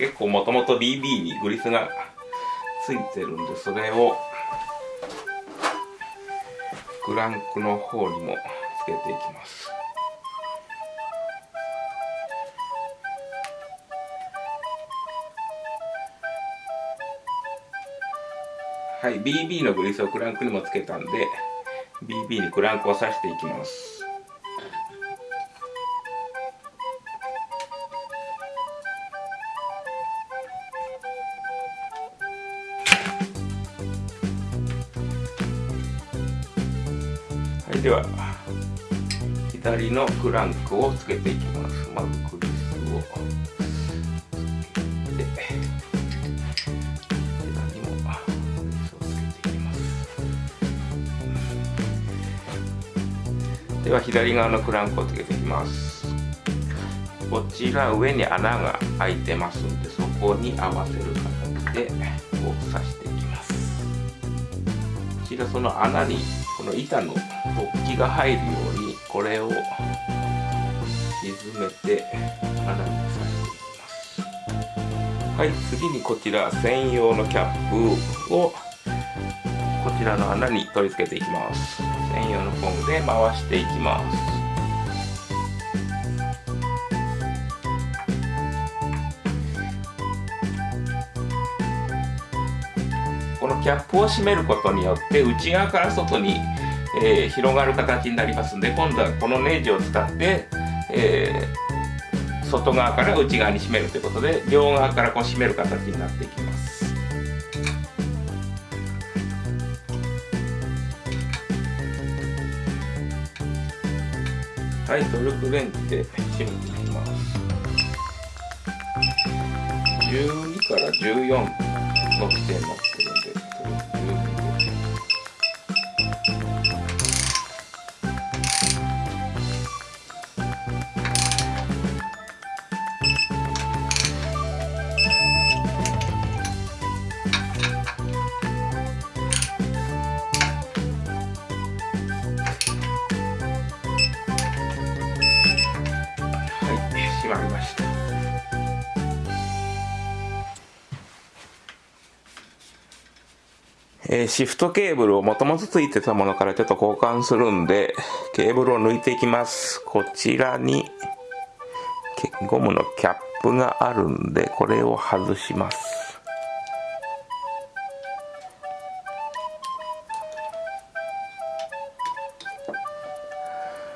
結構もともと BB にグリスがついてるんでそれをクランクの方にもつけていきます。はい BB のグリスをクランクにもつけたんで BB にクランクを刺していきます。左のクランクをつけていきます。まずグリスをつけて左もグリスをつけていきます。では左側のクランクをつけていきます。こちら上に穴が開いてますんでそこに合わせる形でこう刺していきます。こちらその穴にこの板の突起が入るようにこれを沈めて穴に刺していきます。はい次にこちら専用のキャップをこちらの穴に取り付けていきます。専用の工具で回していきます。このキャップを閉めることによって内側から外に、えー、広がる形になりますんで今度はこのネジを使って、えー、外側から内側に閉めるということで両側からこう閉める形になっていきます。はいトルクレンチで閉めていきます。12から14の規定にーシフトケーブルをもともとついてたものからちょっと交換するんでケーブルを抜いていきます。こちらにゴムのキャップがあるんでこれを外します。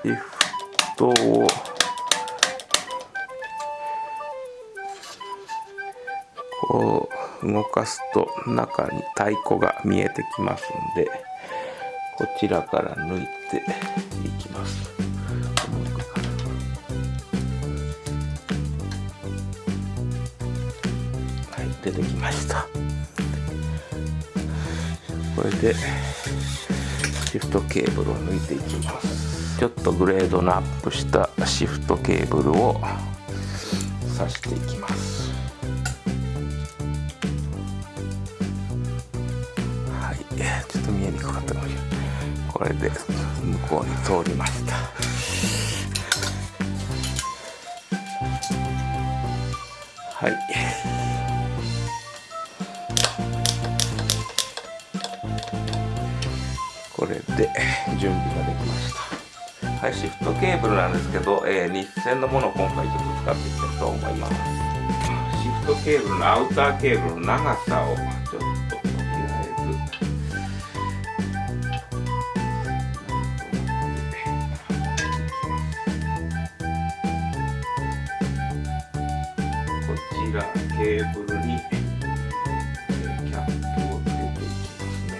シフトをこ動かすと中に太鼓が見えてきますんでこちらから抜いていきます。はい出てきました。これでシフトケーブルを抜いていきます。ちょっとグレードのアップしたシフトケーブルを挿していきます。これで向こうに通りました。はい。これで準備ができました。はいシフトケーブルなんですけど、えー日線のものを今回ちょっと使っていきたいと思います。シフトケーブルのアウターケーブルの長さをちょっとらケーブルにえーキャップをつけていきますね。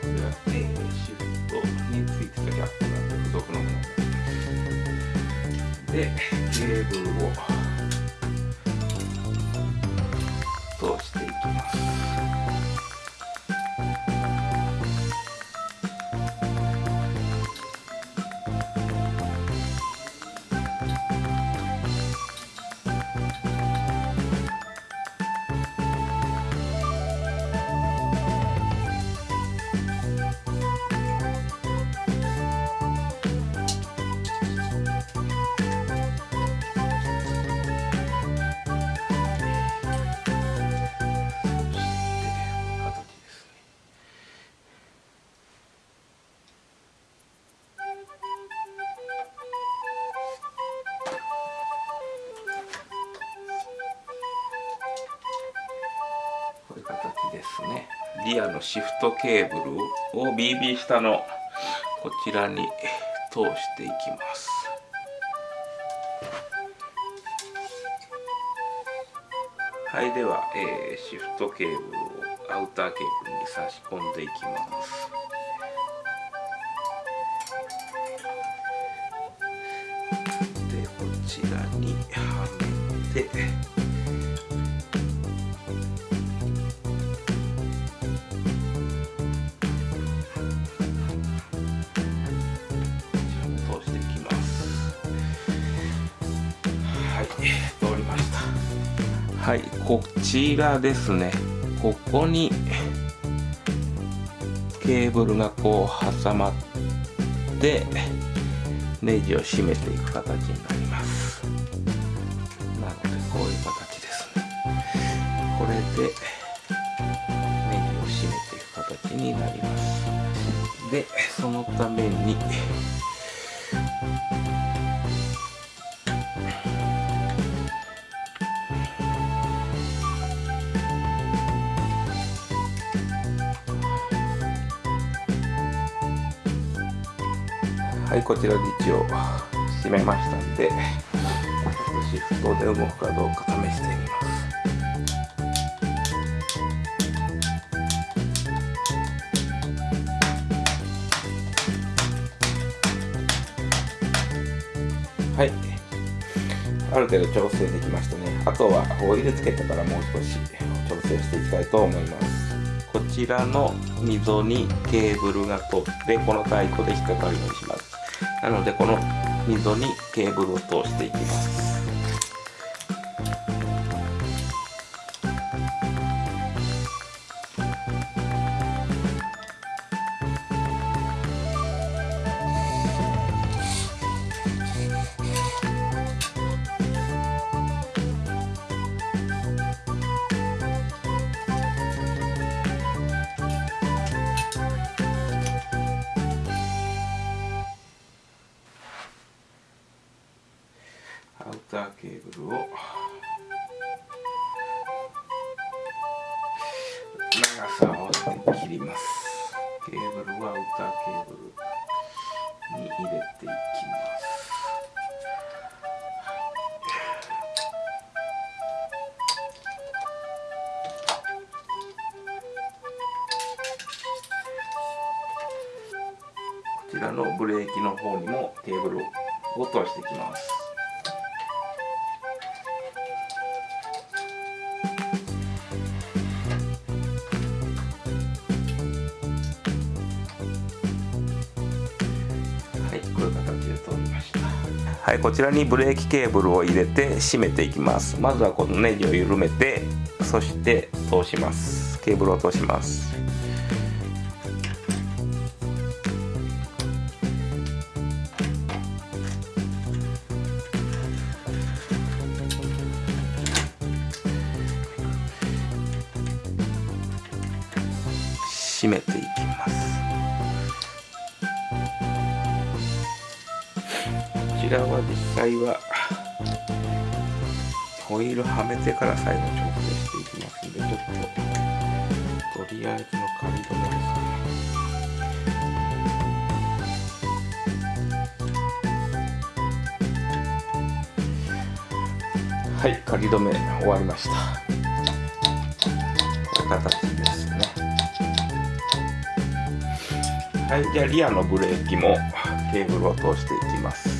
これは、えシフトについてたキャップなんで付属のものでケーブルを通してですね。リアのシフトケーブルを BB 下のこちらに通していきます。はいでは、えー、シフトケーブルをアウターケーブルに差し込んでいきます。でこちらにはめてはいこちらですね。ここにケーブルがこう挟まってネジを締めていく形になります。なのでこういう形ですね。これでネジを締めていく形になります。でそのためにはいこちらで一応閉めましたんでシフトで動くかどうか試してみます。はい。ある程度調整できましたね。あとはオイルつけてからもう少し調整していきたいと思います。こちらの溝にケーブルが通ってこの太鼓で引っかかるようにします。なのでこの溝にケーブルを通していきます。切ります。ケーブルはウタケーブルに入れていきます。こちらのブレーキの方にもケーブルを通していきます。はいこちらにブレーキケーブルを入れて締めていきます。まずはこのネジを緩めてそして通します。ケーブルを通します。ホイールはめてから最後調整していきます。んでちょっととりあえずの仮止めです。ねはい仮止め終わりました。こういう形ですねはいじゃあリアのブレーキもケーブルを通していきます。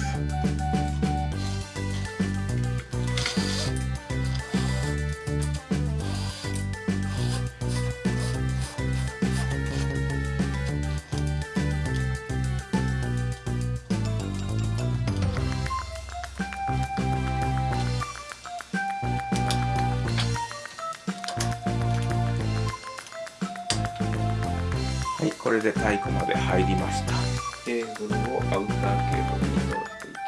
これで太鼓まで入りました。ケーブルをアウターケーブルに通していき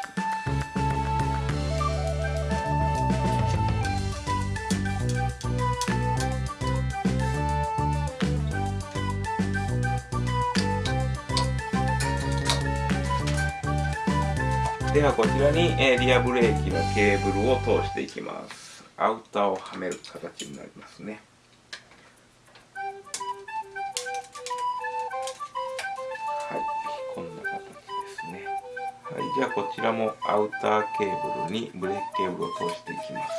ますではこちらに、えリアブレーキのケーブルを通していきます。アウターをはめる形になりますね。じゃあこちらもアウターケーブルにブレーキケーブルを通していきます。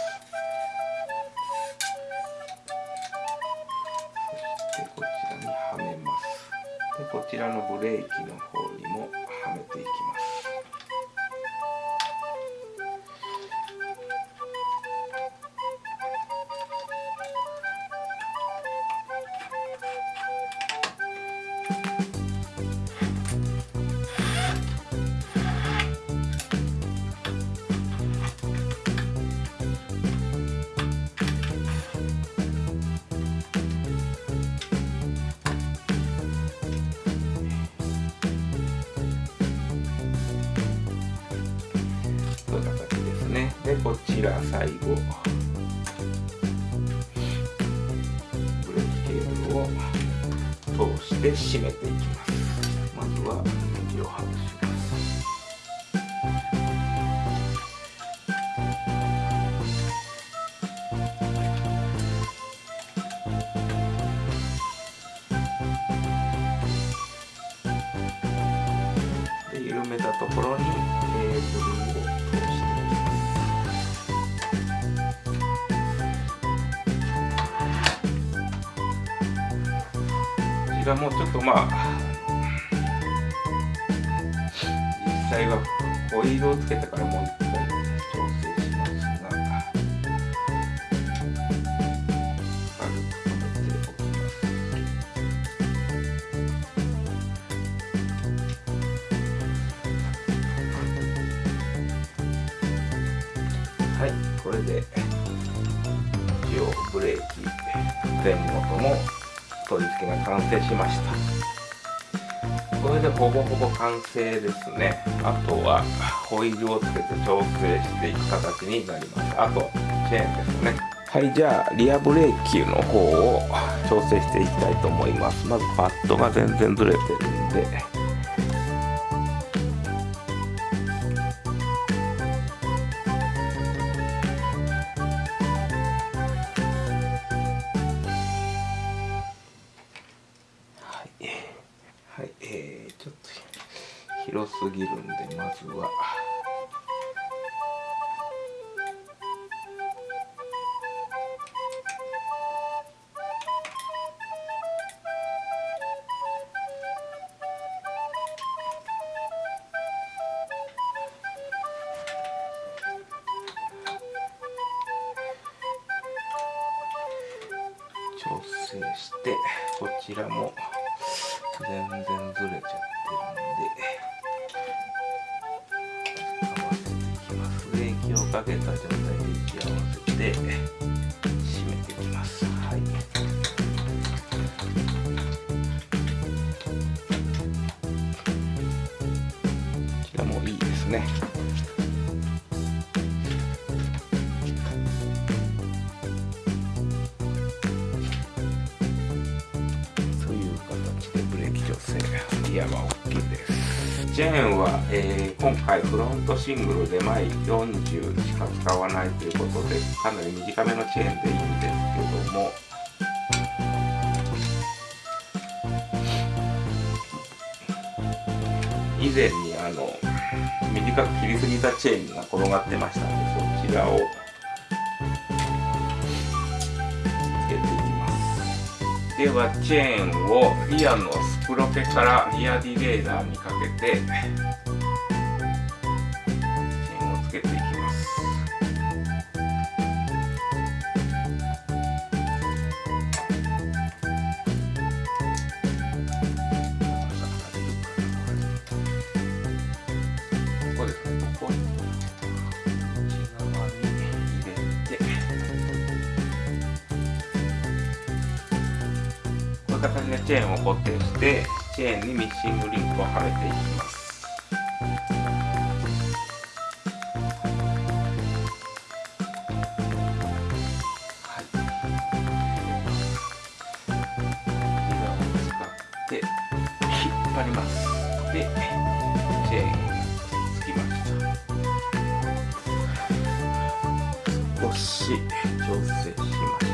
そしてこちらにはめます。でこちらのブレーキの方にもはめていきます。ちら最後。ブレーキケーブルを通して締めていきます。まずはネジを外しますで緩めたところにケーブルをちらもちょっとまあ実際はホイールをつけてからもう取り付けが完成しましたこれでほぼほぼ完成ですね。あとはホイールをつけて調整していく形になりますあとチェーンですね。はいじゃあリアブレーキの方を調整していきたいと思いますまずパッドが全然ずれてるんでしてこちらも全然ずれちゃってるんで合わせてきます。液をかけた状態で打ち合わせて締めていきます。はい。こちらもいいですね。チェーンは、えー、今回フロントシングルで前40しか使わないということでかなり短めのチェーンでいいんですけども。以前にあの短く切りすぎたチェーンが転がってましたのでそちらをではチェーンをリアのスプロケからリアディレイダーにかけて固定してチェーンにミッシングリンクをはめていきます。で引っ張ります。でチェーンつきました。少し調整しましょ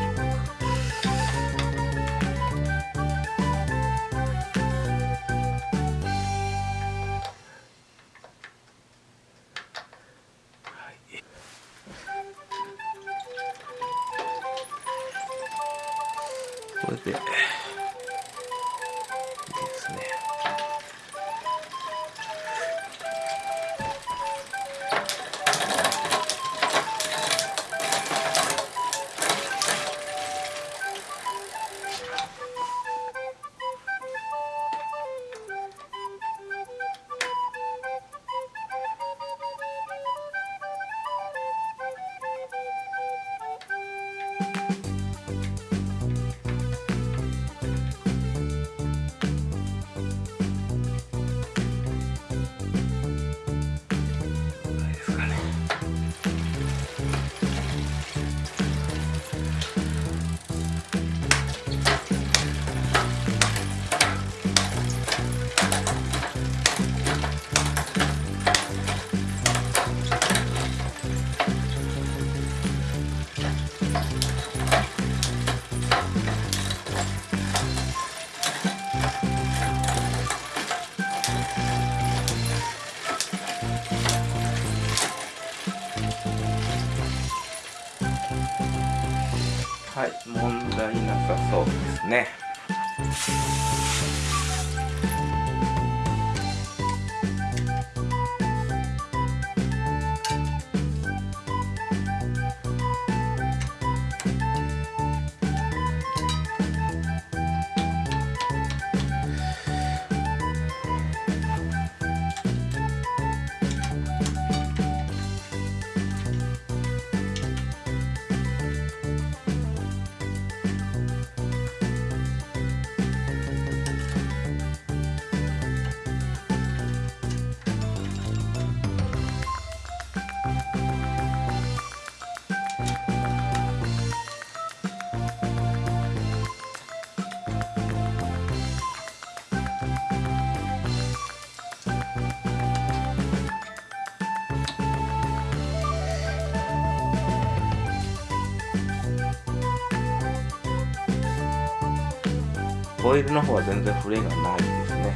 ホイルの方は全然触れがないですね。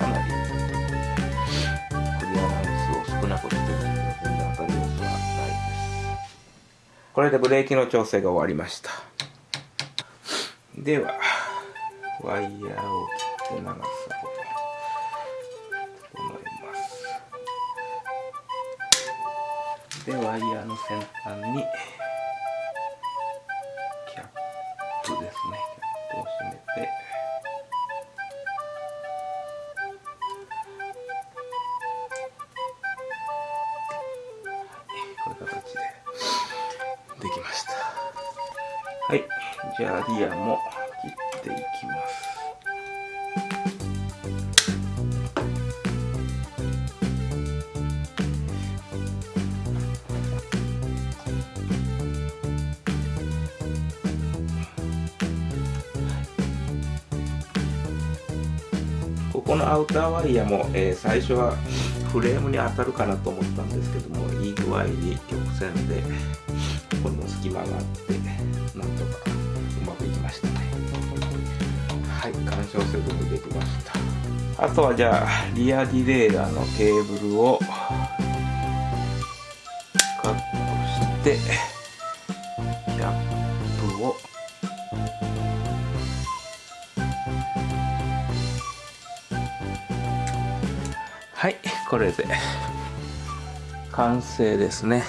かなりクリアランスを少なくしてるので全然当たり様子はないです。これでブレーキの調整が終わりました。ではワイヤーを切って長さを整えます。でワイヤーの先端にこのアウターワイヤーも、えー、最初はフレームに当たるかなと思ったんですけどもいい具合に曲線でここにも隙間があってなんとかうまくいきましたね。はい干渉せずにできました。あとはじゃあリアディレイラーのケーブルをカットしてこれで完成ですね。